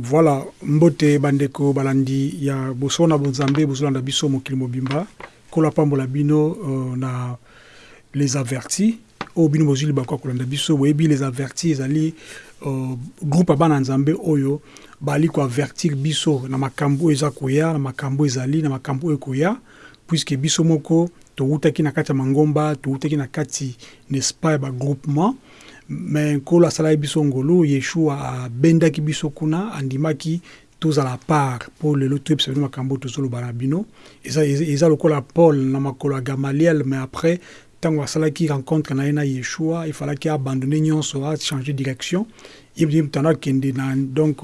voilà mbote bandeko balandi ya boso na bonzambe bozolanda biso mokili mobimba. Kola pambola bino uh, na les avertis. Oyo bino bozwi libaku ya kolanda biso boyebi les avertis ezali uh, groupe ya bana nzambe oyo bali koavertir biso. Na makambo oyo eza koya na makambo ezali na makambo oyo ekoya puiske biso moko towutaki na kati ya mangomba towutaki na kati n'est-ce pas ya bagroupement me nkolo asalaki biso ngolu yeshua abendaki biso kuna andimaki tozala part. Mpo lelo toyebisa bino makambo tozoloba na bino. Eza, eza, lokola paul na makolo ya gamaliel mais après ntango asalaki rencontre na ye na yeshua efalaki abandonne nyonso achange direction. Ye moto akende na donc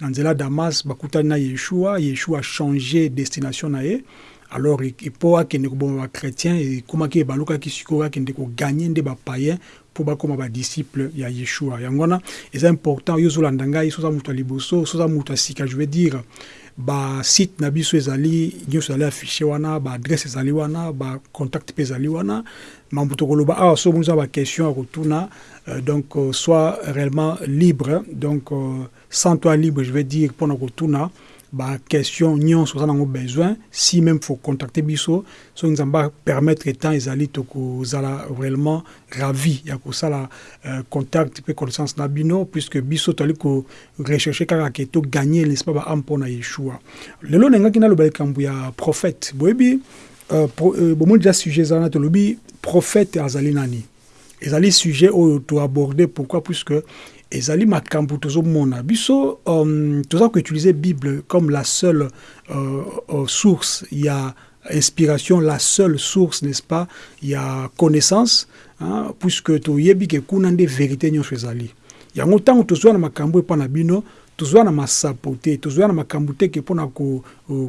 na nzela damas bakutani na yeshua. Yeshua achange destination na ye. Alors mpo akende koboma bachrétien ekomaki balukaki sikoyo akende koganye nde bapayen mpo bakóma badisciple ya yeshua. Yango wana eza important yo ozolanda ngai soza moto ya liboso soza moto ya sika. Je veux dire basite na biso ezali nyonso ezali affiche wana baadresse ezali wana bacontact mpe ezali wana. Mambo tokoloba awa so bonza baquestion ya kotuna. Euh, donc euh, soit réellement libre. Donc euh, sans toi libre je veux dire mpona kotuna baquestion nyonso oza nango besoin. Si même faut contacter biso soki nzambe apermettre temps ezali tokozala réellement ravi. Ya kosala uh, contact mpe connaissance na bino puisque biso toali korecherche kaka ke toganye nespa baame mpo na yeshua. Lelo nengaki naloba likambo ya prophète. Boyebi uh, pro, uh, bomoni deja sujet ezala na tolobi prophète azali nani? Ezali sujet oyo toaborde pourquoi? Puisque ezali makambo tozomona. Biso um, toza koutilize bible comme la seule euh, euh, source. Ya inspiration la seule source n'est-ce pas? Ya connaissance hein, puisque toyebi ke kuna nde vérité nyonso ezali. Yango ntango tozwa na makambo epa na bino tozwa na masapo te tozwa na makambo te ke mpona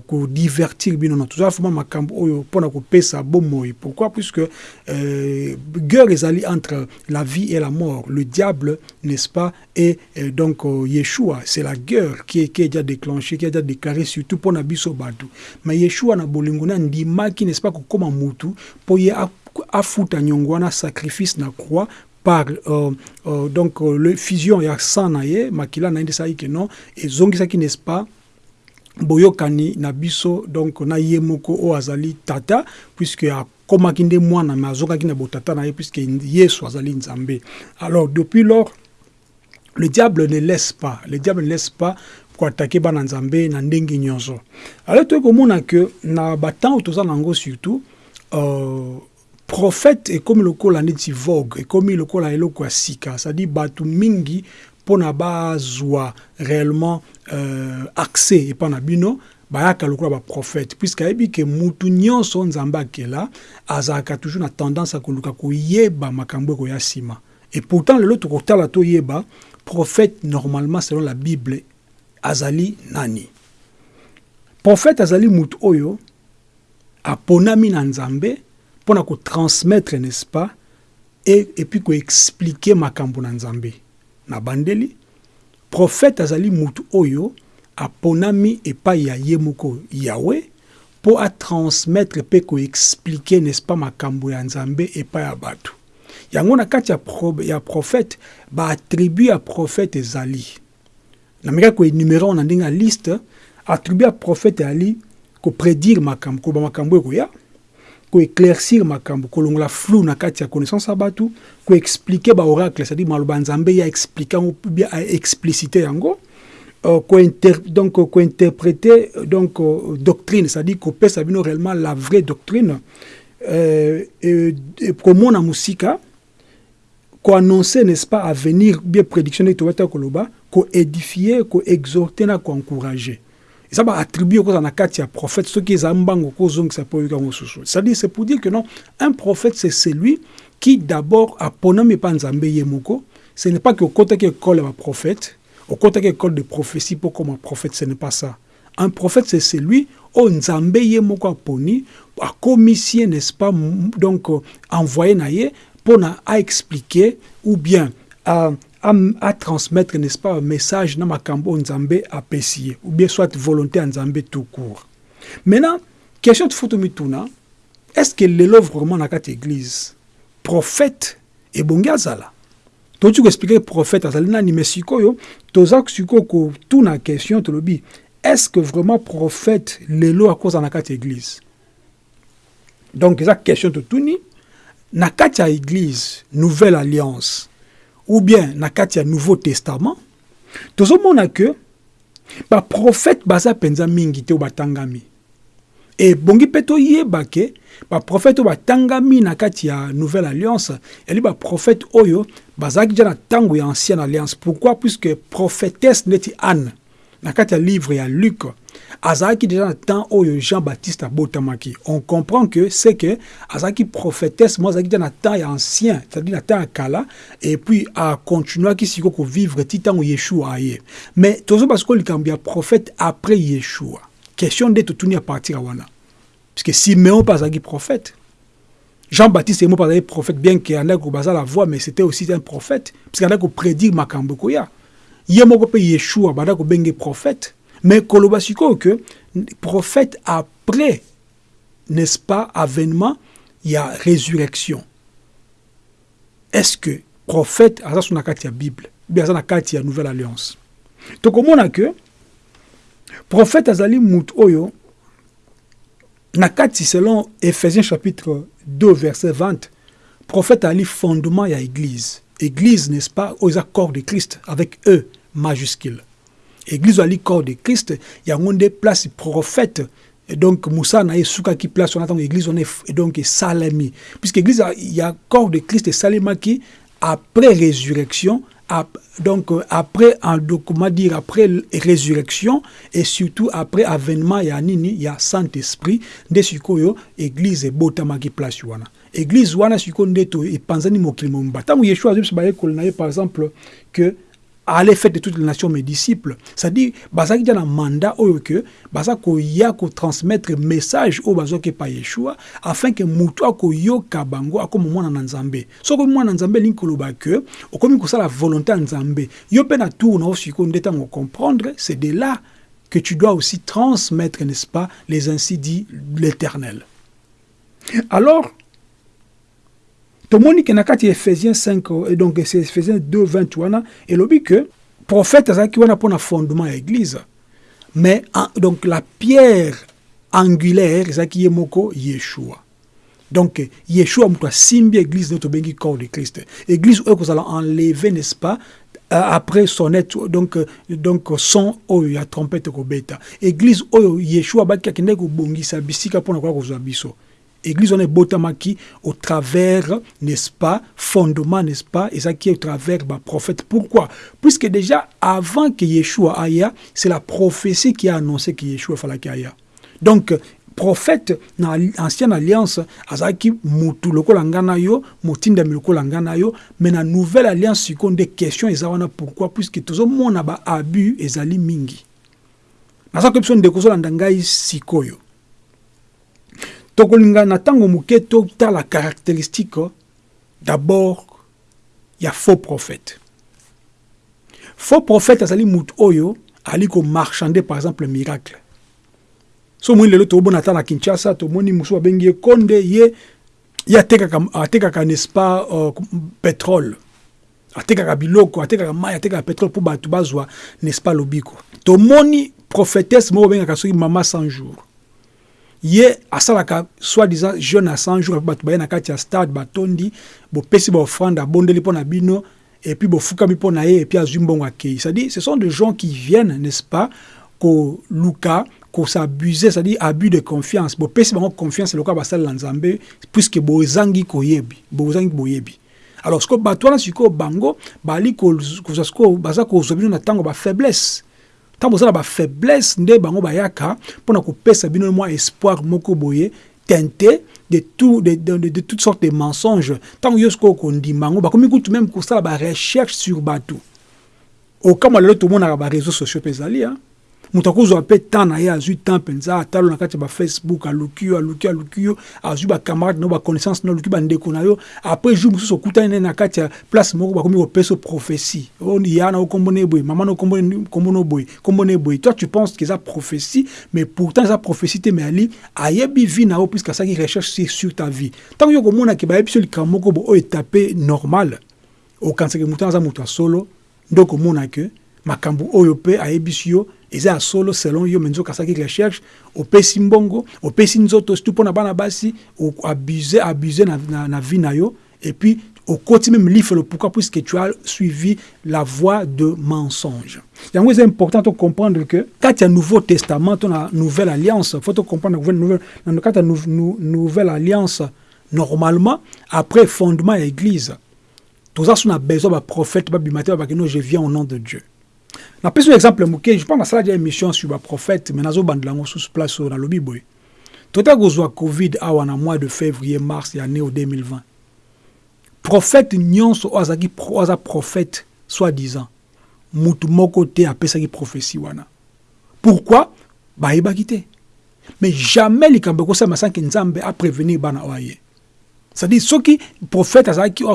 kodivertir ko bino na tozwa foma makambo oyo mpona kopesa bomoi. Pourquoi? Puisque euh, guerre ezali entre la vie et la mort. Le diable n'est-ce pas et euh, donc euh, yeshua. C'est la guerre qui, qui est déjà déclenchée qui est déjà déclarée surtout mpona biso bato. Mais yeshua na bolingo na ndimaki n'est-ce pas kokóma mutu mpo ye afuta nyongo sacrifice na croix par euh, euh, donc euh, le fusion ya sang na ye makila na ye nde esalaki ke non ezongisaki n'est-ce pas boyokani na biso donc na ye moko oyo azali tata puisque akomaki nde mwana me azongaki na botata na ye puisque yesu azali nzambe. Alors depuis lors le diable ne laisse pas le diable ne laisse pas koatake bana nzambe na ndenge nyonso. Alors toyei komona ke na batemps oyo toza nango surtout euh, prophète ekomi lokola neti vogue ekomi lokola eloko ya sika. Cestadire bato mingi mpona bazwa réellement euh, accès. Epa na bino bayaka lokola baprophète puisque ayebi ke mutu nyonso nzambe akela azalaka toujours na tendance ya koluka koyeba makambo ekoya et pourtant lelo tokotala toyeba prophète normalement selon la bible azali nani? Prophète azali mutu oyo aponami na nzambe mpona kotransmettre n'est-ce pas et, et puis koexplike makambo na nzambe na bandeli. Prophète azali mutu oyo aponami epai ya ye moko yawe mpo atransmettre mpe koexplike n'est-ce pas makambo ya nzambe epai ya bato. Yango na kati ya, pro, ya prophète baattribu ya prophète ezali. Namekaki koenumere na ndenge ya liste attribu ya prophète ezali koprédire makambo koloba makambo ekoya koéclaircir makambo kolongola flou na kati ya connaissance ya bato koexplike baoracle c'est-à-dire maloba nzambe ya explike yango bien explicite yango euh, inter, donc kointerpréter donc euh, doctrine c'est-à-dire kopesa bino réellement la vraie doctrine euh, komona mosika koannonce n'est-ce pas avenir bien prédiction ndenge tobata koloba koédifie koexhorte na koencourage eza baattribue okozala na kati ya prophète. Soki eza mbango kozongisa mpo oyoka yango susu c'est-à-dire c'est pour dire que non un prophète c'est celui qui d'abord aponami epa nzambe ye moko. Ce n'est pas que okotaki école ya baprophète okotaki école de prophétie mpo koma prophète ce n'est pas ça. Un prophète c'est celui oyo nzambe ye moko aponi akomisi ye n'est-ce pas donc envoyé na ye mpona aexpliquer ou bien uh, à, à transmettre, n'est-ce pas, un message dans Makambo Nzambe apprécié, ou bien soit volonté Nzambe tout court. Maintenant, question de Futumituna, est-ce que l'élève vraiment dans cette église, prophète et Bongazala toti koexplike prophète azali nani me sikoyo toza sikoyo kotuna question tolobi est ce que vraiment prophète lelo akozala na kati ya église donc eza question totuni na kati ya église nouvelle alliance ou bien na kati ya nouveau testament tozomona ke baprophète baza mpenza mingi te oyo batangami. Ebongi mpe toyeba ke baprofete oyo batangami na kati nouvelle alliance yali baprofete oyo bazalaki ja na ancienne alliance. Pourquoi? Puisque prophétesse neti anne na kati ya livre ya luc azalaki déjà na temps oyo jean baptiste abotamaki on comprend que c'est que azalaki prophétesse mo azalaki déjà na temps ancien c'est-à-dire na temps ya kala et puis akontinuaki sikoyo kovivre ti ntango yeshua aye mais tozoba sikoyo likambo ya prophète après yeshua. Question nde totuni à partir ya wana puisque siméon mpe azalaki prophète jean-baptiste mpe azalaki prophète bien ke andaki kobaza la voix mais c'était aussi un prophète. Puisque andaki koprédire makambo ekoya ye moko mpe yeshua bandaki kobenge prophète mais koloba sikoyo ke prophète après n'est-ce pas avènement ya résurrection. Est-ce que prophète aza so na kati ya bible. Bien aza na kati nouvelle alliance. Tokomona ke prophète azali mout oyo na kati selon ephésiens chapitre 2 verset 20 prophète ali fondement ya église. Église n'est-ce pas eza corps de christ avec e majuscule église ali corps de christ yango nde place prophète et donc mosala na esukaki place wana ntango église wana donc esalemi puisque église ya corps de christ esalemaki après résurrection donc après un comment dire après résurrection et surtout après avènement ya nini ya saint-esprit nde sikoyo église ebotamaki place wana. Église wana sikoyo nde to epanzani mokili mobimba yeshua par exemple que allez faire de toutes les nations mes disciples. C'est-à-dire bazalaki dia na mandat oyo ke baza koya kotransmettre message oyo bazwaki epa yeshua afin ke motu akoyoka bango akóma mwana na nzambe. Soki mwana na nzambe elingi koloba ke okomi kosala volonté ya nzambe. Yo mpe na tour na yo sikoyo nde ntango comprendre c'est de là que tu dois aussi transmettre n'est-ce pas les ainsi dit l'éternel. Alors tomoni ke na kati ya ephésiens 5 donc ephésiens 2 20 wana elobi ke prophète azalaki wana mpona fondement ya église. Mais donc la pierre angulaire ezalaki ye moko yeshua. Donc yeshua moto asimbi église nde tobengi corps de christ. Église oyo kozala enlevé n'est-ce pas après sonnette donc donc son oyo ya trompete kobeta. Église oyo yeshua abaki akendaki kobongisa bisika mpona koya kozwa biso église wana ebotamaki au travers n'est-ce pas fondement n'est-ce pas ezalaki au travers baprophète pourquoi? Puisque déjà avant que yeshua aya c'est la prophétie qui a annoncé que yeshua falaki aya donc prophète na ancienne alliance azalaki mutu lokola nga na yo motindami lokola nga na yo mais na nouvelle alliance sikoyo nde question eza wana pourquoi? Puisque tozomona baabus ezali mingi. Naza koyebi biso ndeko ozolanda ngai sikoyo tokolinga na ntango moke totala caractéristique d'abord ya faux prophète. Faux prophète azali motu oyo ali komarchande par exemple miracle. So omoni lelo tobona ata na kinshasa tomoni mosusu babengi ye konde ye ye atekaka, n'est-ce pas uh, pétrole. Atekaka biloko atekaka mai atekaka pétrole mpo bato bazwa n'est-ce pas lobiko. Tomoni prophétesse moko bengaka soki mama 100 jours ye asalaka soi-disant jeune à 100 jours bato baye na kati ya stade batondi bopesi baofrande abondeli mpo na bino et puis bofukami mpo na ye et puis azwi mbongo akei. C'est-à-dire ce sont des gens qui viennent n'est-ce pas koluka kosabuser c'est-à-dire abus de confiance. Bopesi bango confiance lokola basalela nzambe puisque bozangi koyebi bozangi boyebi. Alors sikoyo bato wana sikoyo bango bali baza kozwa bino na ntango bafaiblesse ntango boza na bafaiblesse nde bango bayaka mpona kopesa bino mwa espoir moko boye teinté de, tout, de, de, de, de toutes sortes de mensonges. Ntango yo sikoyo kondima yango bakomi kutu même kosala barecherche sur bato. Okamwa lelo tomonaka bareseau sociaux mpe ezali moto akozwa mpe temps na ye azwi temps mpenza atalo na kati ya bafacebook aluki yo aluki aluki yo azwi bacamarade na yo baconnaissance na yo aluki bandeko na yo après jour mosusu okutani ne na kati ya place moko bakomi kopesa prophétie ya na okombona eboye mama na okombona oboye kombona toi tu penses que eza prophétie mais pourtant eza prophétie te mais ali ayebi vie na yo puisque asalaki recherche sur ta vie. Ntango yo komonaki bayebi biso likambo moko bo oyo etape normal. Okanisaka motu aza moto ya solo. Nde okomona ke makambo oyo mpe ayebisi yo eza ya solo selon yo me nzoka asalaki recherche opesi mbongo opesi nzoto surtout mpo na bana basi abuse abuse na, na, na vie na yo et puis okoti même lifelo pourquoi puisque tu as suivi la voie de mensonge. Yango eza important to comprendre que kati ya nouveau testament to na nouvelle alliance faut to comprendre nouvelle, kati ya nou, nou, nouvelle alliance normalement après fondement ya église toza so na besoin baprophète babima te babaki no je viens au nom de dieu napesi exemple moke je pense nasala dia émission sur baprophète mais nazobandela yango sous place oyo nalobi boye tota kozwa covid awa na mois de février mars ya année o 2020 prophète nyonso oyo azalaki aza prophète soi-disant. Mutu moko te apesaki prophétie wana. Pourquoi? Bayebaki te mais jamais likambo ekosala sanke nzambe aprévenir bana oyo c'est-à-dire soki prophète azalaki oyo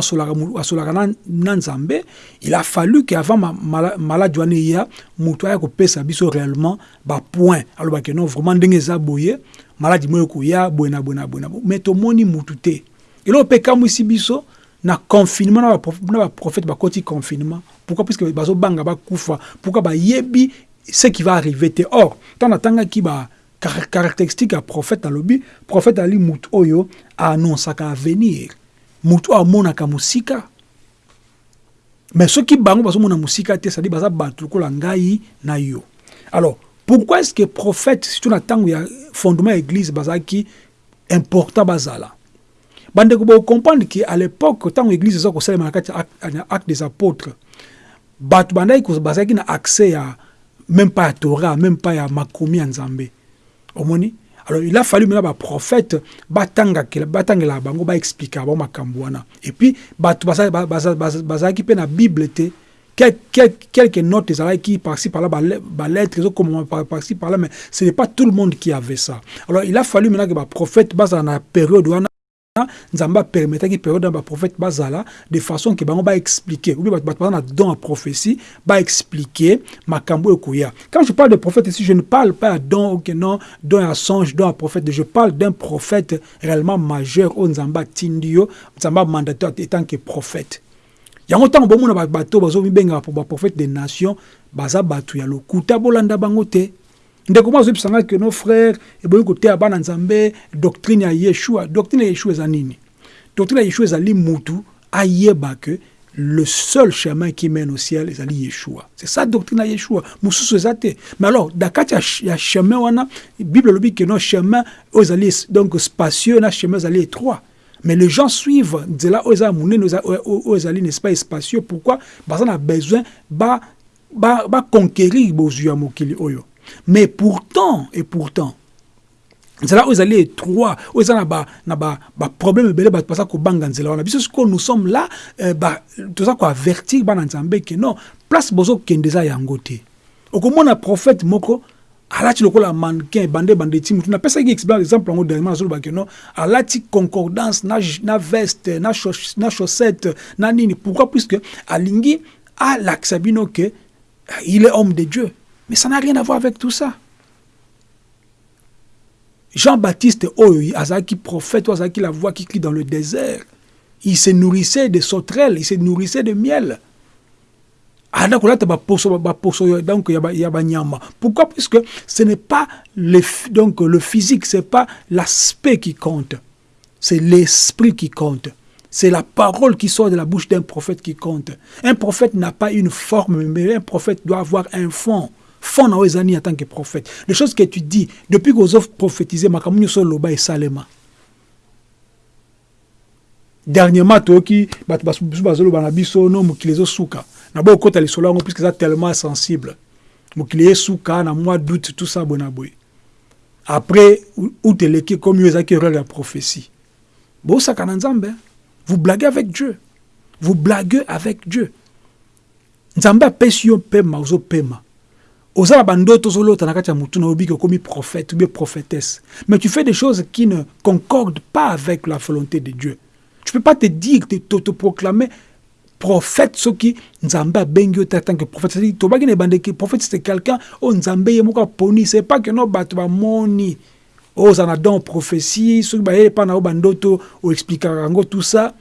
asolaka na, nzambe il a fallu ke avant maladi mala, wana eya moto aya kopesa biso réellement bapoint alobaki non vraiment ndenge eza boye maladi moko ekoya boye na boye na boye na boye mais tomoni mutu te. Eloko mpe ekamwisi biso na confinement na baprophète bakoti confinement. Pourquoi? Puisque bazobanga bakufa. Pourquoi? Bayebi ce qui va arriver te. Or ntango natangaki ba caractéristique ya prophète alobi prophète ali mutu oyo aannonsaka avenir. Mutu oyo amonaka mosika. Mais soki bango bazomona mosika te cestadi baza bato lokola ngai na yo. Alors pourquoi est ce que prophète surtout na ntango ya fondement ya église bazalaki important bazala? Bandeko bocomprendre ke à l'époque ntango église eza kosalema na kati acte des apôtres bato bandaki bazalaki na accès ya même pas ya torah même pas ya makomi ya nzambe omoni. Alors il a fallu maintenant baprophète batangakela batangela bango baexplika bango makambo wana. Et puis bato bazalaki mpe na bible te. Quelques notes ezalaki par-ci par-là balettre ezokoma par-ci par-là mais ce n'est pas tout le monde qui avait ça. Alors il a fallu maintenant que baprophète bazala na période wana nzambe apermetaki période baprophète bazala de façon ke bango baexplike obi bato baza na don ya prophétie baexplike makambo ekoya. Quand je parle de prophète ici je ne parle pas ya don ok non don ya songe don ya prophète. Je parle d'un prophète réellement majeur oyo nzambe atindi yo nzambe amandate etant que prophète. Yango ntango bomona bato bazomibengaka baprophète des nations baza bato ya lokuta bolanda bango te ndeko moko azobisanga ke no frère eboyi koteya bana nzambe doctrine ya yeshua. Doctrine ya yeshua eza nini? Doctrine ya yeshua ezali mutu ayeba ke le seul chemin qui mène au ciel ezali yeshua. C'est ça doctrine ya yeshua. Mosusu eza te. Mais alors na kati ya chemin wana bible elobi ke no chemin oyo ezali donc spacieux na chemin ezali étroit mais les gens suivent nzela oyo eza monene oyo ezali n'est-ce pas espacieux pourquoi? Baza na besoin baconquérir ba, ba bozwi ya mokili oyo mais pourtant et pourtant nzela oyo ezali étroit oyo eza na baproblème ebele bato baza kobanga nzela wana. Biso sikoyo nous sommes là euh, toza koavertir bana nzambe ke non place bozokende eza yango te. Okomona prophète moko alati lokola mannequin bande bande ti mutu napesaki exemple yango dernièrement nazoloba ke non alati concordance na, na veste na, na chaussette na nini. Pourquoi? Puisque alingi alakisa bino ke il est homme de dieu Mais ça n'a rien à voir avec tout ça. Jean-Baptiste Oyo, Azaki prophète, Azaki la voix qui crie dans le désert, il se nourrissait de sauterelles, il se nourrissait de miel. Pourquoi? Puisque ce n'est pas le, donc, le physique, ce n'est pas l'aspect qui compte, c'est l'esprit qui compte. C'est la parole qui sort de la bouche d'un prophète qui compte. Un prophète n'a pas une forme, mais un prophète doit avoir un fond. Fond na oyo eza nini en tant que prophète? Les choses que tu dis depuis kozo prophétise makambo nyonso oloba esalema. Dernièrement toyoki bato biso bazoloba na biso no mokili ezosuka. Na boyo okota lisolo yango puiske eza tellement sensible. Mokili na mois d'août tout ça boye boye après out eleki komi oyo ezalaki erreur ya prophétie. Bosaka na nzambe vous blaguez avec dieu. Vous blaguez avec dieu. Nzambe apesi yo mpema oza na bandoto ozolota na kati ya motu na oyobi okomi prophète ou bien prophétesse mais tu fais des choses qui ne concordent pas avec la volonté de Dieu tu peux pas te dire te, te, te proclamer prophète soki nzambe abengi yo te tant que prophète tobaki na ebandeki prophète c'est quelqu'un oyo nzambe ye c'est pas que no bato bamoni oyo oza na don prophétie soki bayei epa na yo bandoto oexplikaka yango tout ça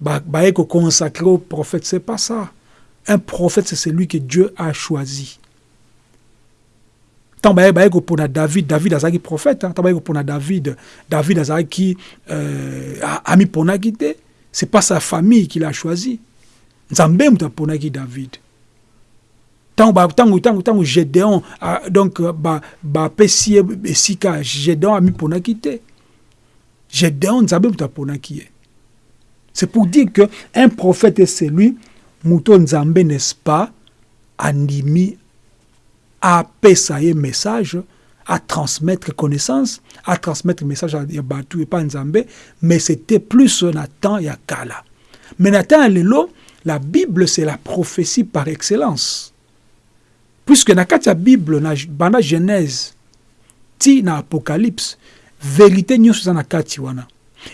bah, bah, consacré au prophète. C'est pas ça. Un prophète, c'est celui que Dieu a choisi. Tant bah, bah, pour David, David a prophète. Tant bah, pour David, David a qui euh, a mis pour C'est pas sa famille qui l'a choisi. Nzambe muta pour David. Tant tant tant Gédéon donc ba ba pesi esika Gédéon a mis pour quitter. Gédéon Nzambe muta pour qui c'est pour dire que un prophète est celui, Mouton Nzambe, n'est-ce pas, animi à un message, à transmettre connaissance, à transmettre message à Batu et pas Nzambe, mais c'était plus Nathan et Akala. Mais Nathan et Lelo, la Bible, c'est la prophétie par excellence. Puisque dans la Bible, dans la Genèse, ti na Apocalypse, vérité nous sommes na wana.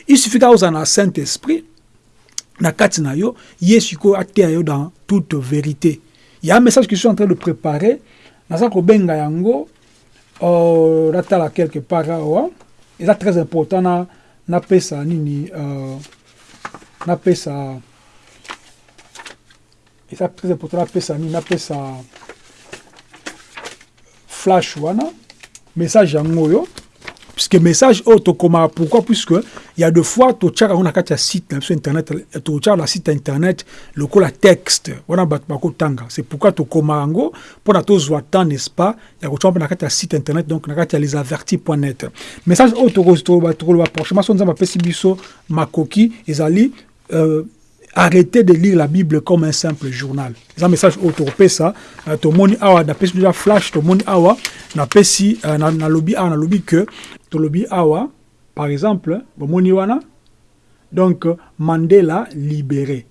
Il suffit qu'on a un Saint-Esprit, na kati na ye sikoyo ateya yo dans toute vérité il y a un message que je suis en train de préparer naza kobenga yango uh, natala quelque part awa. Eza très important na napesa nini uh, napesa eza très important napesa nini napesa flash wana message yango oyo puisque message oh tokoma pourquoi? Puisque il y a deux fois to tchaka on a katia site sur internet to tchaka la site internet le la texte. Wana bat bako tanga. C'est pourquoi to koma ngo pour na to zwa temps n'est-ce pas? Ya ko tchamba na katia site internet donc na katia les avertis.net message oh to to ba to ba prochainement son zamba pesi biso makoki ezali euh, arrêtez de lire la Bible comme un simple journal. C'est un message autour de ça. Tout le monde a déjà flash, tout le monde a na pesi na na lobby a na lobby que to lobby awa par exemple bomoni wana. Donc Mandela libéré.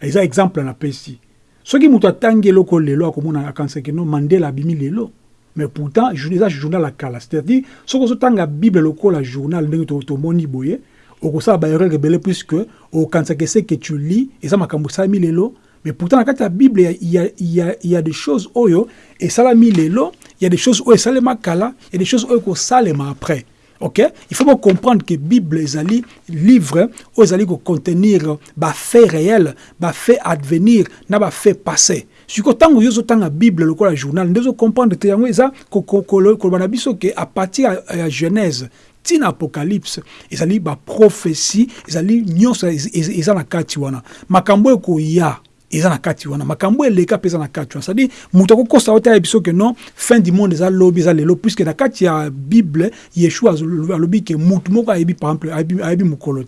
Eza exemple na pesi. soki moto atangi eloko lelo akomona akanisaki no mandela abimi lelo mais pourtant eza journal ya kala. C'est-à-dire soki ozotanga bible lokola journal ndenge tomoni boye okosala baerreur ebele puisque okanisaka ese que tu lis eza makambo esalami lelo mais pourtant kati ya bible il y a, il y a, il y a des choses oyo esalami lelo il y a des choses oyo esalema kala il y a des choses oyo ekosalema après. Ok? Il faut comprendre que bible ezali livre ezali kocontenir bafait réel bafait advenir na bafait passé sikoyo ntango yo ozotanga bible lokola journal nde ozocomprendre te yango eza koloba na biso ke à partir ya genèse ntina apocalypse ezali baprophétie ezali nyonso eza na kati wana makambo ekoya eza na kati wana. Makambo eleka mpe eza na kati wana. Cestadire moto akokosa oyo taya biso ke non fin du monde lelo puiske kati ya bible yeshua alobi ke moko ayebi par exemple ayebi mokolo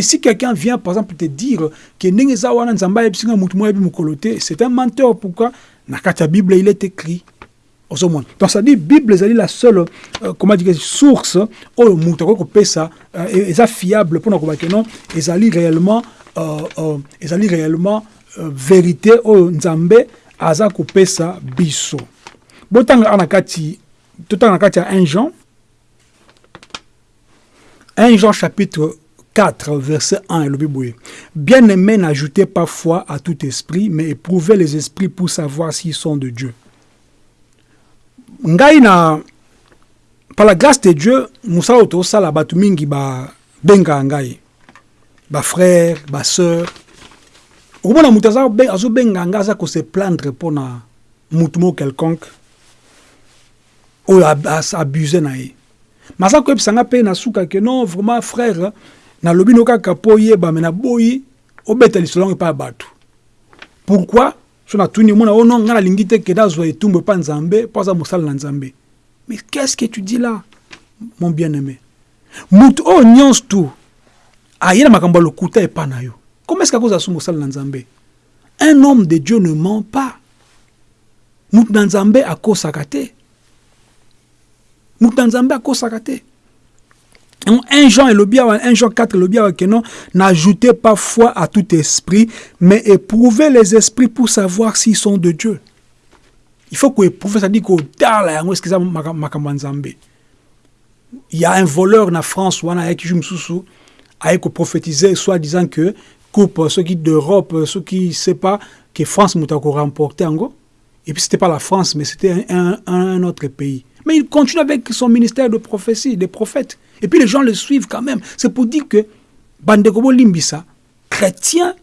si quelqu'un vient par exemple te dire ke ndenge eza wana nzambe moko ayebi mokolo c'est un menteur. Pourquoi? Na kati bible il est écrit. Ozomona donc bible ezali la seule euh, comment dire source oyo moto akoki euh, eza fiable koba ke non? Ezali réellement euh, réellement vérité oyo nzambe aza kopesa biso. Botanga na kati totanga na kati ya 1 Jean. 1 Jean chapitre 4 verset 1 elobi boye. Bien-aimé n'ajoutez pas foi à tout esprit mais éprouvez les esprits pour savoir s'ils sont de Dieu. Ngai na par la grâce de Dieu mosala oyo tosala bato mingi babengaka ngai. Bafrère basœur okomona moto azobenga nga aza kose plaindre mpona motu moko quelconque oyo abuse na ye. Ma aza koyebisa nga mpe na suka ke non vraiment frère nalobi no kaka mpo oyeba me naboyi obeta lisolo epai ya bato. Pourquoi? So natuni omona o non nga nalingi te ke nazwa etumbu epa nzambe mpo aza mosala na nzambe. Mais qu'est-ce que tu dis là mon bien aimé motu oyo nyonso tu aye na makambo ya lokuta epa na yo Comment est-ce que vous avez Nzambe Un homme de Dieu ne ment pas? Mout Nzambe a kosakate. Mout Nzambe a kosakate. 1 Jean et le 1 Jean 4 le bien que non n'ajoutez pas foi à tout esprit mais éprouvez les esprits pour savoir s'ils sont de Dieu. Il faut que éprouver ça dit que ça Il y a un voleur en France ou en qui je a prophétisé soit disant que coupe, qui d'Europe, ceux qui ne savent pas que France m'a remporté en go. Et puis c'était pas la France, mais c'était un, autre pays. Mais il continue avec son ministère de prophétie, des prophètes. Et puis les gens le suivent quand même. C'est pour dire que Bandekobo Limbisa, chrétien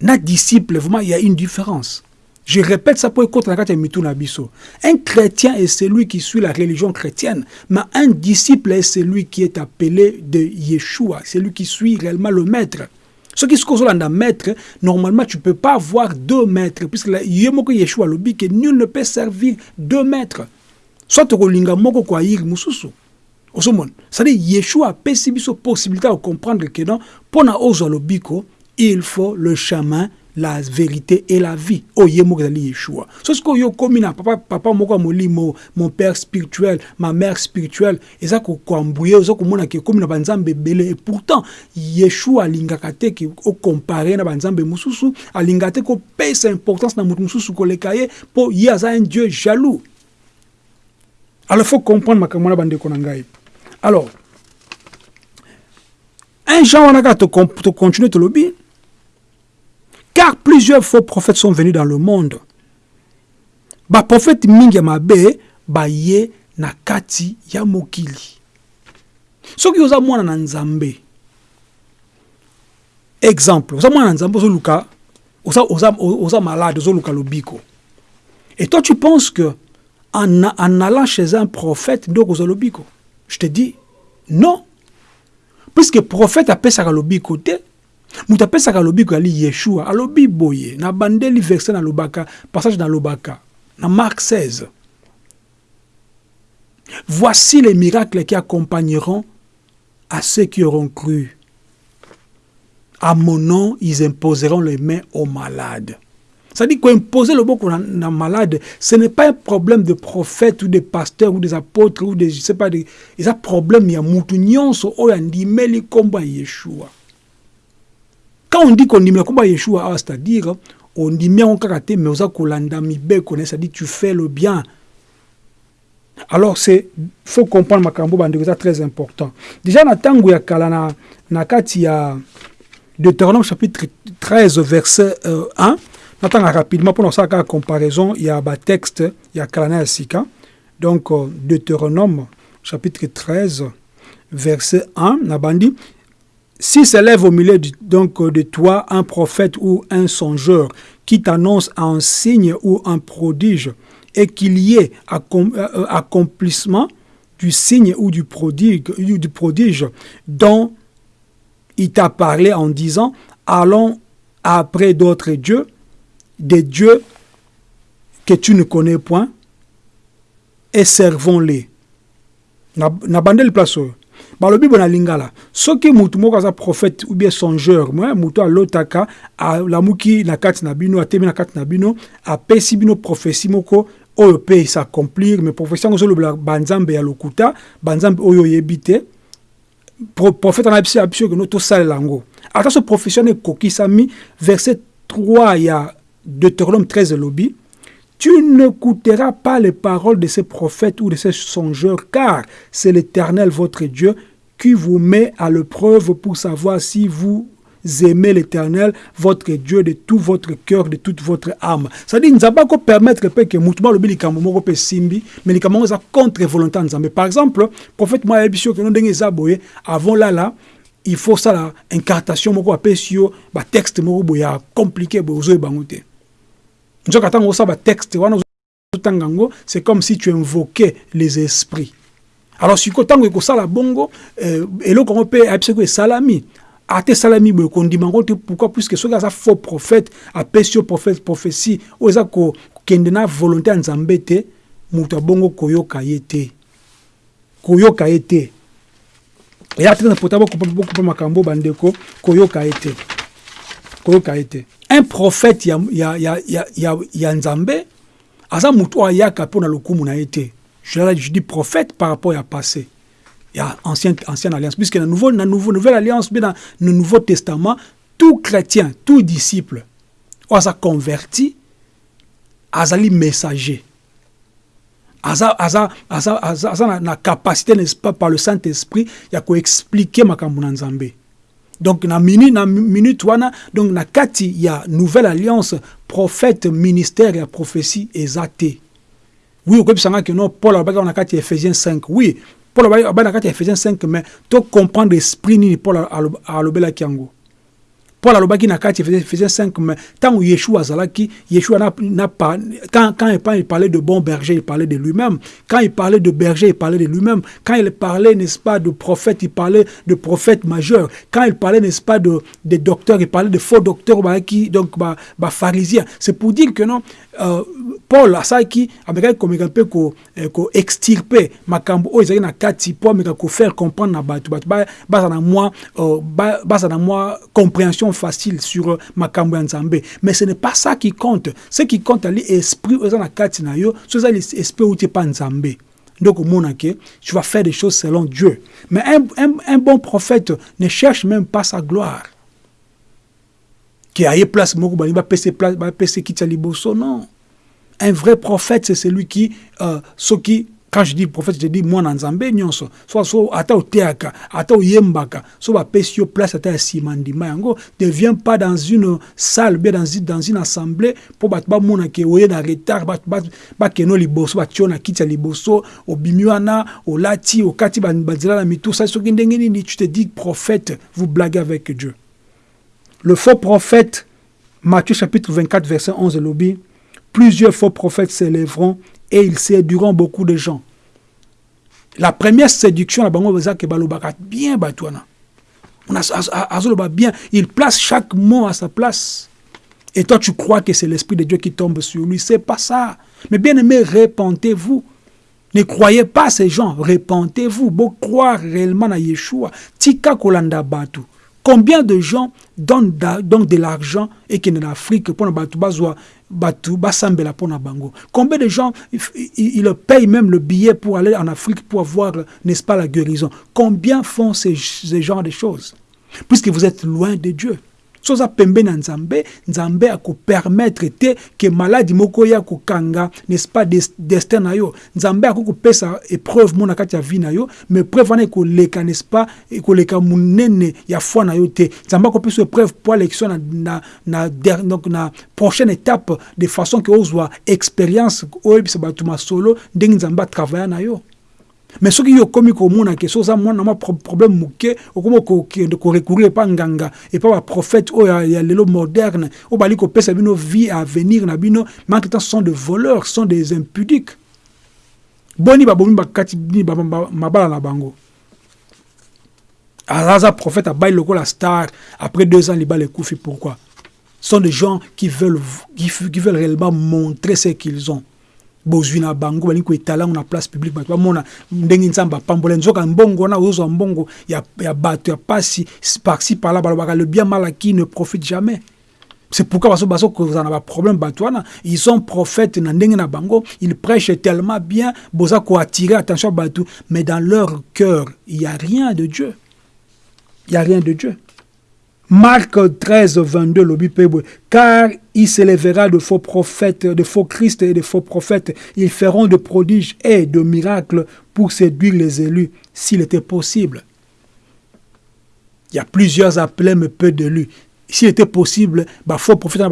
na disciple vraiment il y a une différence je répète ça pour écouter la Nabiso. Un chrétien est celui qui suit la religion chrétienne, mais un disciple est celui qui est appelé de Yeshua, celui qui suit réellement le maître. Ce qui se cause là maître, normalement tu ne peux pas avoir deux maîtres, puisque Yeshua le dit que nul ne peut servir deux maîtres. Soit tu as moko kwa yir mususu. C'est-à-dire Yeshua a possibilité de comprendre que non, pour na ozo il faut le chemin la vérité et la vie. Oye moko ezali yeshua. So sikoyo yo komi na papa, papa moko ya molimo mon père spirituel ma mère spirituelle eza kokwambuye oza komona ke ekomi na banzambe ebele. Et pourtant yeshua alingaka te ke okompare na banzambe mosusu alingaka te kopesa importance na moto mosusu koleka ye mpo ye aza un dieu jaloux. Alors faut comprendre makambo wana bandeko na ngai. Alors un genre wana kaka tocontinue tolobi car plusieurs faux prophètes sont venus dans le monde. Ba prophète mingi ba ye na kati ya mokili. Soki oza mwana na nzambe. Exemple, oza mwana na nzambe ozoluka oza, oza, oza malade ozoluka lobiko. Et toi tu penses que en, allant chez un prophète donc oza lobiko? Je te dis non. Puisque prophète apesaka lobiko te, yeshua. Alobi boye. Na bandeli verset na passage na na mark 16 voici les miracles qui accompagneront à ceux qui auront cru. À mon nom ils imposeront les mains aux malades. C'est-à-dire qu'imposer le boko na, malade, ce n'est pas un problème de prophète ou de pasteur ou des apôtres ou des, je sais pas, un problème, il y a mutu nyonso, Yeshua. Quand on dit qu'on dit Yeshua, c'est-à-dire on dit mais on karaté mais oza kolanda mibeko, c'est-à-dire tu fais le bien. Alors c'est faut comprendre makambo bandeko ça très important. Déjà na tango ya kala na na kati Deutéronome chapitre 13 verset euh, 1 natanga rapidement pour ça la comparaison il y a un texte il y a kala sika. Donc euh, Deutéronome chapitre 13 verset 1 na bandi si s'élève au milieu de, donc, de toi un prophète ou un songeur qui t'annonce un signe ou un prodige et qu'il y ait euh, accomplissement du signe ou du prodige, du prodige dont il t'a parlé en disant allons après d'autres dieux, des dieux que tu ne connais point, et servons-les. Na, na bandel balobi bona lingala soki mutu moko aza prophète ou bien songeur moi mutu alotaka alamuki na kati na bino atemi na kati na bino apesi bino prophétie moko oyo mpe s'accomplir mais prophétie banzambe ya lokuta banzambe oyo oyebi te. Prophète ana ya biso keno tosalela yango. Ata so prophétie wana ekokisami verset 3 ya deutéronome 13 elobi Tu n'écouteras pas les paroles de ces prophètes ou de ces songeurs, car c'est l'Éternel votre Dieu qui vous met à l'épreuve pour savoir si vous aimez l'Éternel, votre Dieu, de tout votre cœur, de toute votre âme. C'est-à-dire, nous avons permettre que Moutouba le likambo moko simbi, mais likambo za contre volonté nzambe. Par exemple, prophète moi ebisio que nous zaboye avant là là, il faut ça la incartation moko apesio ba texte moko boya compliqué bozo bangote nzoka ntango osala texte wana ozotanga yango c'est comme si tu invoquais les esprits. Alors sikoyo ntango ekosala bongo eh, eloko yango mpe ayebisi ko esalami ate esalami boye kondima yango te pourquoi? Puisque soki aza faux prophète apesi yo prophète prophétie oyo eza kokende na volonté ya nzambe te moto ya bongo koyoka ye te. Koyoka ye te. Eya te na pota bokopa makambo bandeko koyoka ye te koyoka un prophète ya, ya, ya, ya, ya, ya nzambe aza mutu ayaka mpo na lokumu na ye te. Je, dis prophète par rapport ya passé. Ya ancienne, ancienne alliance. Puisque na, nouveau, na nouveau, nouvelle alliance mpe na le nouveau testament tout chrétien tout disciple oyo aza converti azali messager. Aza, aza, aza, aza, aza na, na capacité n'est-ce pas par le saint esprit ya koexplike makambo na nzambe donc na minute na minute wana donc na kati nouvelle alliance prophète ministère ya prophétie eza te oui okobisanga ke non paul alobaki na kati ephésiens 5 oui paul alobaki na kati ephésiens 5 mais to comprendre esprit nini paul alobelaki yango? Paul alobaki na kati faisait 5 mais tant Yeshua azalaki Yeshua n'a, pas quand quand il parlait de bon berger il parlait de lui-même. Quand il parlait de berger il parlait de lui-même. Quand il parlait n'est-ce pas de prophète il parlait de prophète majeur quand il parlait n'est-ce pas de de docteur il parlait de faux docteurs bah, qui donc bah, bah pharisien. C'est pour dire que non euh, Paul asaki amekaki komeka mpe ko, eh, ko makambo oyo ezalaki na kati po ameka kofaire comprendre na bato. Bato baza na mwa uh, baza na mwa compréhension facile sur uh, makambo ya nzambe. Mais ce n'est pas ça qui compte. Ce qui compte ali esprit oyo eza na kati na yo so eza esprit outi epa nzambe. Donc tu vas faire des choses selon Dieu. Mais un, bon prophète ne cherche même pas sa gloire. Qui a place moko balingi bapesa place bapesa kiti ya liboso non un vrai prophète c'est celui qui euh, soki quand je dis prophète je dis nzambe nyonso. So so ata ata oyembaka. So bapesi yo place ata ya nsima ndima yango ne viens pas dans une salle dans, dans une assemblée mpo bato bamonake oye na retard bakeno liboso batie na kiti ya liboso obimi wana olati okati banzela na mitusa soki ndenge nini tu te dis prophète vous blaguez avec dieu. Le faux prophète, Matthieu chapitre 24, verset 11, lobby, plusieurs faux prophètes s'élèveront et ils séduiront beaucoup de gens. La première séduction, la bango que balobaka bien batouana. bien, il place chaque mot à sa place. Et toi, tu crois que c'est l'Esprit de Dieu qui tombe sur lui. C'est pas ça. Mais bien aimé, répentez-vous. Ne croyez pas ces gens. Répentez-vous. Beau croire réellement à Yeshua. Tika kolanda batu. Combien de gens donnent donc de l'argent et qui en Afrique pour Combien de gens ils payent même le billet pour aller en Afrique pour avoir, n'est-ce pas, la guérison? Combien font ces, ces genres de choses? Puisque vous êtes loin de Dieu. So oza pembeni na nzambe nzambe akopermettre te ke maladi moko ya kokanga n'est-ce pas destin na yo. Nzambe akokopesa épreuve mo na kati ya vie na yo mais épreuve wana ekoleka n'est-ce pas ekoleka monene ya foi na yo te. Nzambe akopesa épreuve po alekisio na, na, na, donc na prochaine étape de façon ke ozwa expérience oyebisa bato masolo ndenge nzambe na yo mais soki yo okomi komona ke so oza mwana mwa problème moke okomi kokende korecourir epa nganga epa baprophète oyo ya lelo moderne oyo bali kopesa bino vie à venir na bino manque temps sont des voleurs sont des impudiques. Boni babomi bakati bini mabala na bango. Aza prophète abai lokola star après deux ans libala ekufi pourquoi? Sont des gens qui veulent, qui, qui veulent réellement montrer ce qu'ils ont bozwi na bango balingi koetala yango na place publique bato bamona ndenge nzambe apambola nzoka mbongo wana ozozwa mbongo ya, ya bato ya pasi parci parla balobaka le bien mal qui ne profite jamais. C'est pourquoi baso baso kozala na baproblème. Bato wana ils sont prophètes na ndenge na bango ils prêchent tellement bien boza koattirer attention bato. Mais dans leur cœur il y a rien de Dieu. Il y a rien de Dieu Marc 13, 22, le car il s'élèvera de faux prophètes, de faux Christ et de faux prophètes. Ils feront de prodiges et de miracles pour séduire les élus, s'il était possible. Il y a plusieurs appelés, mais peu d'élus. S'il était possible, bah, faux prophètes,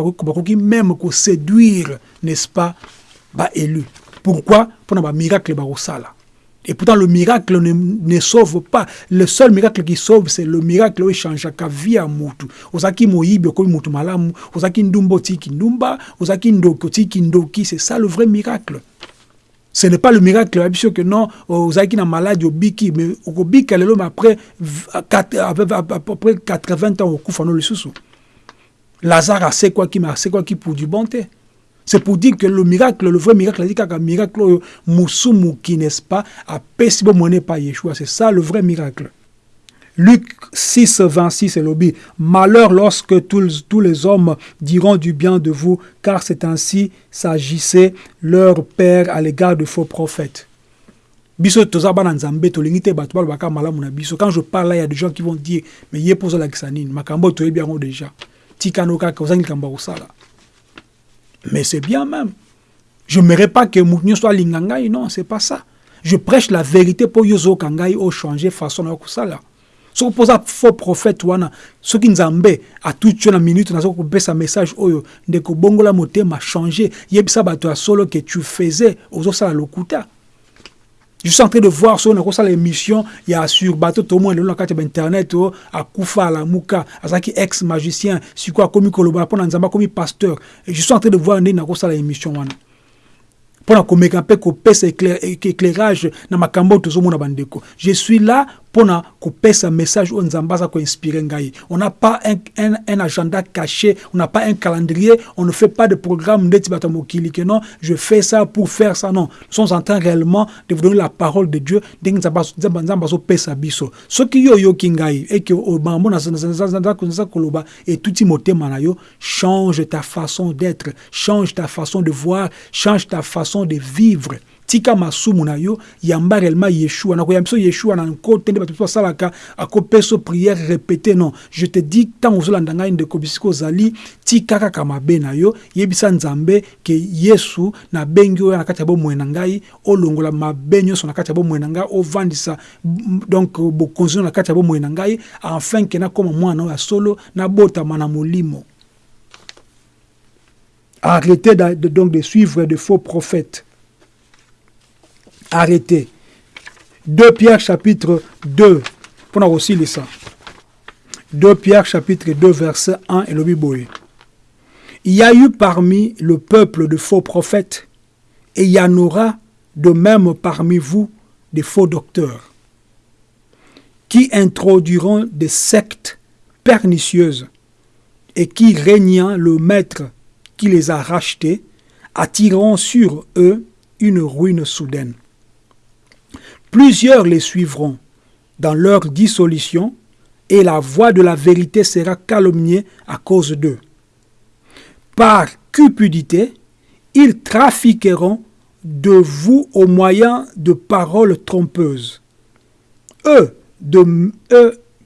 même pour séduire, n'est-ce pas, bah, élus. Pourquoi? Pour un miracle, bah, et pourtant, le miracle ne, ne, sauve pas. Le seul miracle qui sauve, c'est le miracle où change la vie à Moutou. Ozaki moyibi ko Moutou malamu, ozaki ndumbo tiki ndumba, ozaki ndoko tiki ndoki, c'est ça le vrai miracle. Ce n'est pas le miracle parce que non, ozaki na maladie obiki, mais obiki lelo mais après après 80 ans au kufano le sous. Lazare a c'est quoi qui m'a c'est quoi qui pour du bonté. C'est pour dire que le miracle, le vrai miracle, c'est un miracle, Moussoumou qui n'est-ce pas, a pessi monnaie par Yeshua. C'est ça le vrai miracle. Luc 6, 26, et lobby. Malheur lorsque tous, tous les hommes diront du bien de vous, car c'est ainsi s'agissait leur père à l'égard de faux prophètes. quand je parle là il y a des gens qui vont dire mais mpo ozolakisa nini makambo toyebi yango déjà tikano kaka ozangi likambo ya kosala mais c'est bien même. Je n'aimerais pas que Mounio soit lingangai, non, c'est pas ça. Je prêche la vérité pour yozo kangai au changer façon na kusala. So posa faux prophète ce qui nzambe a tout tué na minute na ko sa message oyo ndeko bongola motema changer, yebisa bato solo que tu faisais ozo sala lokuta. Je suis en train de voir so nakosala émission ya sur bateau tomo lelo na kati ya bainternet o akufa alamuka azalaki ex magicien sikoyo akomi koloba mpo na nzambe akomi pasteur. Je suis en train de voir ndenge nakosala émission wana mpona komeka mpe kopesa éclairage na makambo tozomona bandeko. Je suis là mpona kopesa message oyo nzambe aza koinspire ngai. On n'a pas un, un, un agenda caché on n'a pas un calendrier on ne fait pas de programme ndeti bato non je fais ça pour faire ça. Non nous sommes en train réellement de vous donner la parole de dieu ndenge nzambe azopesa biso. Soki yo oyoki ngai eke makambo naza koloba etuti motema na yo change ta façon d'être change ta façon de voir change ta façon de vivre tika masumu na yo yamba réellement yeshua. Nakoyamba biso yeshua na nkote nde bato akopesa prière répété non je te dis ntango ozolanda ngai ndeko bisika ozali tika kaka mabe na yo yebisa ke yesu nabengi oyo na kati ya bomoi na ngai olongola mabe nyonso na kati ya bomoi na ngai ovandisa donc bokonzi na kati ya na ngai mwana solo nabotama na molimo. Arrêtez de, donc de suivre de faux prophètes arrêtez. 2 Pierre chapitre 2, pour aussi lire ça. 2 Pierre chapitre 2 verset 1 et le Bible. Il y a eu parmi le peuple de faux prophètes et il y en aura de même parmi vous des faux docteurs qui introduiront des sectes pernicieuses et qui, régnant le maître qui les a rachetés, attireront sur eux une ruine soudaine. Plusieurs les suivront dans leur dissolution, et la voix de la vérité sera calomniée à cause d'eux. Par cupidité, ils trafiqueront de vous au moyen de paroles trompeuses. Eux,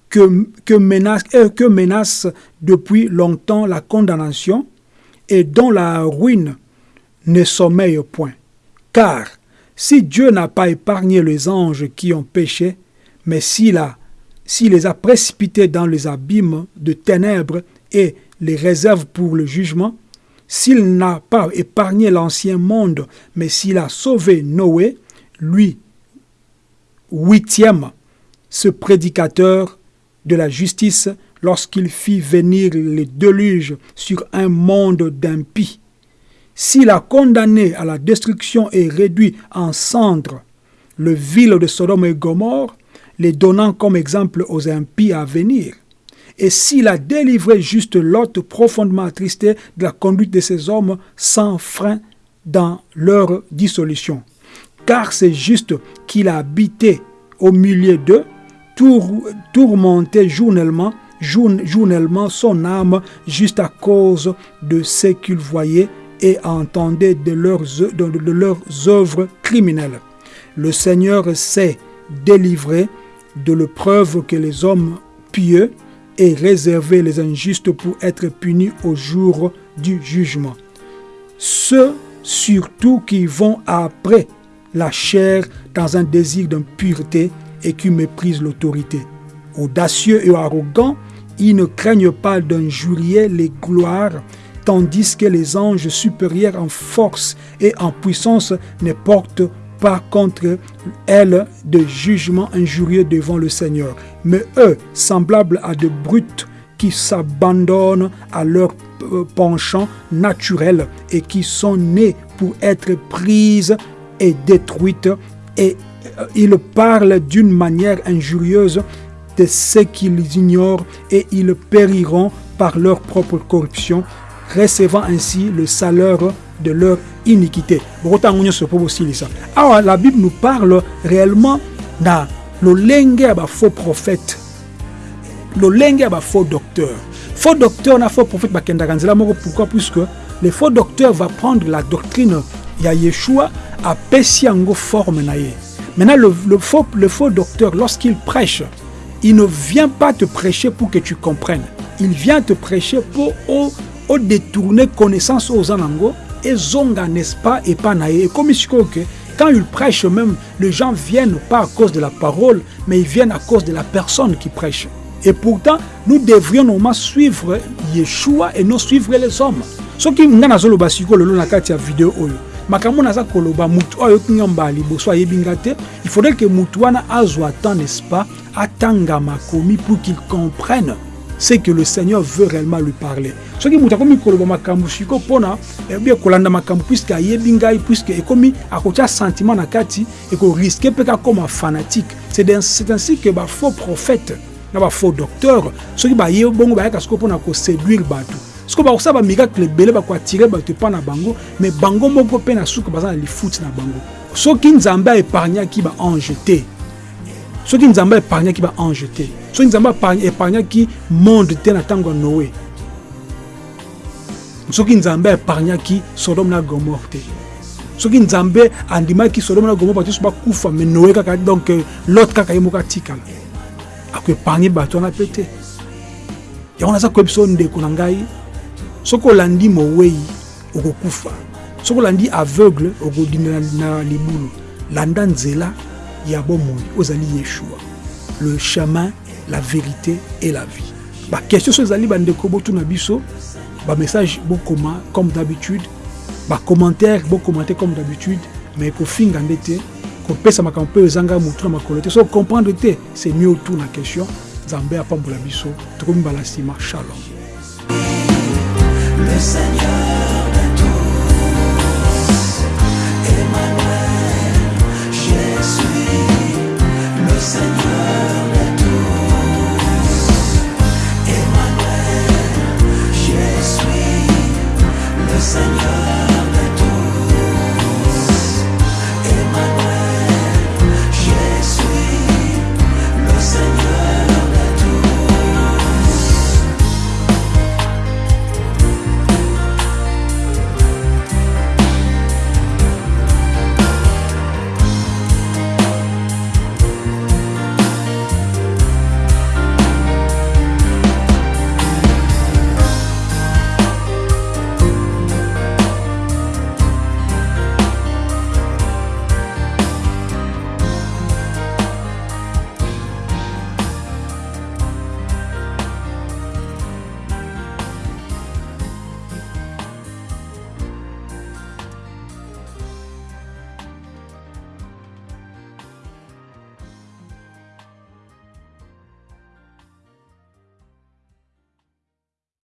que, que, depuis longtemps la condamnation et dont la ruine ne sommeille point. Car si Dieu n'a pas épargné les anges qui ont péché, mais s'il a, s'il les a précipités dans les abîmes de ténèbres et les réserve pour le jugement, s'il n'a pas épargné l'ancien monde, mais s'il a sauvé Noé, lui, huitième, ce prédicateur de la justice, lorsqu'il fit venir les déluges sur un monde d'impies, s'il a condamné à la destruction et réduit en cendres le ville de Sodome et Gomorre, les donnant comme exemple aux impies à venir, et s'il a délivré juste Lot profondément attristé de la conduite de ces hommes sans frein dans leur dissolution. Car c'est juste qu'il a habité au milieu d'eux, tour, tourmenté journellement son âme juste à cause de ce qu'il voyait et entendait de leurs, de, leurs œuvres criminelles. Le Seigneur sait délivrer de l'épreuve que les hommes pieux et réserver les injustes pour être punis au jour du jugement. Ceux surtout qui vont après la chair dans un désir d'impureté et qui méprisent l'autorité. Audacieux et arrogants, ils ne craignent pas d'injurier les gloires tandis que les anges supérieurs en force et en puissance ne portent pas contre elles de jugement injurieux devant le Seigneur. Mais eux, semblables à de brutes qui s'abandonnent à leur penchant naturel et qui sont nés pour être prises et détruites, et ils parlent d'une manière injurieuse de ce qu'ils ignorent et ils périront par leur propre corruption recevant ainsi le salaire de leur iniquité. Alors la Bible nous parle réellement de l'olenge à faux prophète. À faux docteur. Faux docteur na faux prophète pourquoi? Puisque le faux docteur va prendre la doctrine ya Yeshua à Pesiango forme na Maintenant le, le, faux, le faux docteur lorsqu'il prêche, il ne vient pas te prêcher pour que tu comprennes. Il vient te prêcher pour o détourner connaissance aux anango et zonga n'est-ce pas et pas naïe. Et comme que quand il prêche même les gens viennent pas à cause de la parole mais ils viennent à cause de la personne qui prêche. Et pourtant nous devrions normalement suivre Yeshua et non suivre les hommes. Ce qui ngana zolo basiko lelo na kati ya vidéo oyo makambo naza koloba mutu oyo ayoki nga mbala il faudrait que mutu wana azwa n'est-ce pas atanga makomi pour qu'il comprenne ce que le seigneur veut réellement lui parler. Soki moto akomi koloba makambo siko mpona bien kolanda makambo puiske ayebi ngai puiske ekomi akotia sentiment na kati ekoriske mpe kakoma fanatique. C'est ainsi que bafaux prophète na bafaux docteur soki baye bongo bayaka siko mpona koséduire bato. Siko bakosala bamiracle ebele bakoatire bato epa na bango mais bango moko na suka baza na bango. Soki nzambe aépargnaki baange te soki nzambe aépargnaki baange te soki nzambe épargnaki monde te na ntango ya noé soki nzambe aépargnaki sodome na gomore te soki nzambe andimaki sodome na gomore bato nyonso bakufa me noé kaka donc lot kaka ye moko atikala akoépargne bato wana mpe te. Yango naza koyebi so ndeko na ngai soki olandi mowei okokufa soki olandi aveugle okodinda na libulu landa nzela ya bomoi ozali yeshua. Le chemin la vérité et la vie. Baquestion so ezali bandeko comme d'habitude. Bacommentaire bokommente comme d'habitude. Mais kofinga nde te kopesa makambo so comprendre te c'est mieux autour na question. Nzambe